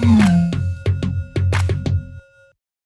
Hmm.